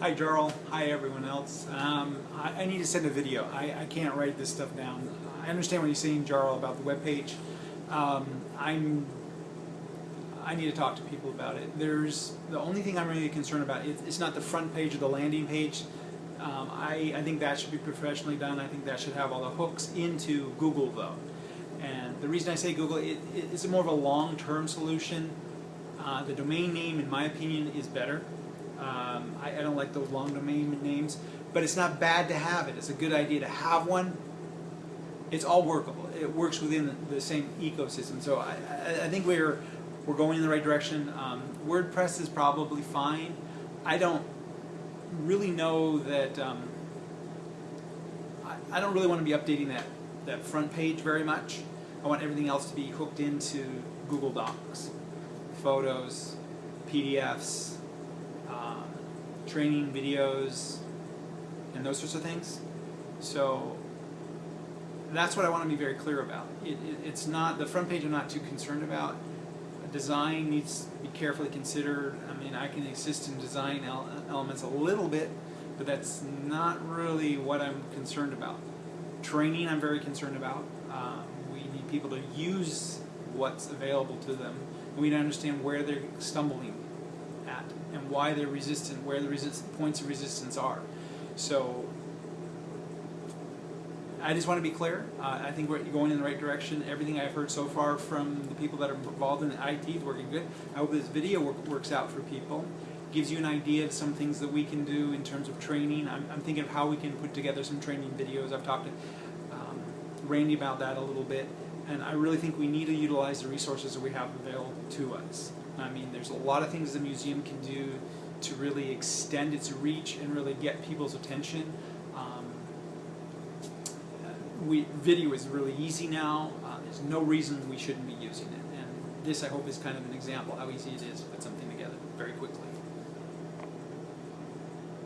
Hi, Jarl. Hi, everyone else. Um, I, I need to send a video. I, I can't write this stuff down. I understand what you're saying, Jarl, about the webpage. Um, I'm. I need to talk to people about it. There's the only thing I'm really concerned about. It, it's not the front page or the landing page. Um, I, I think that should be professionally done. I think that should have all the hooks into Google though. And the reason I say Google, it, it's more of a long-term solution. Uh, the domain name, in my opinion, is better. Um, I, I don't like those long domain names, but it's not bad to have it. It's a good idea to have one. It's all workable. It works within the, same ecosystem. So I, I, I think we're we're going in the right direction. Um, WordPress is probably fine. I don't really know that. Um, I, I don't really want to be updating that that front page very much. I want everything else to be hooked into Google Docs, photos, PDFs, um, training videos, and those sorts of things. So that's what I want to be very clear about. It, it, it's not the front page. I'm not too concerned about. Design needs to be carefully considered. I mean, I can assist in design ele elements a little bit, but that's not really what I'm concerned about. Training, I'm very concerned about. Um, we need people to use what's available to them, we need to understand where they're stumbling at and why they're resistant, where the resist points of resistance are. So I just want to be clear. Uh, I think we're going in the right direction. Everything I've heard so far from the people that are involved in IT is working good. I hope this video work, works out for people. Gives you an idea of some things that we can do in terms of training. I'm, I'm thinking of how we can put together some training videos. I've talked to um, Randy about that a little bit. And I really think we need to utilize the resources that we have available to us. I mean, there's a lot of things the museum can do to really extend its reach and really get people's attention. Um, we, video is really easy now. Uh, there's no reason we shouldn't be using it. And this, I hope, is kind of an example how easy it is to put something together very quickly.